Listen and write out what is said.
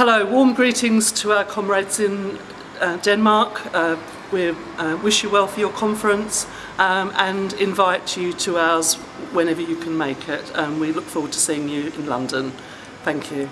Hello, warm greetings to our comrades in uh, Denmark. Uh, we uh, wish you well for your conference um, and invite you to ours whenever you can make it. Um, we look forward to seeing you in London. Thank you.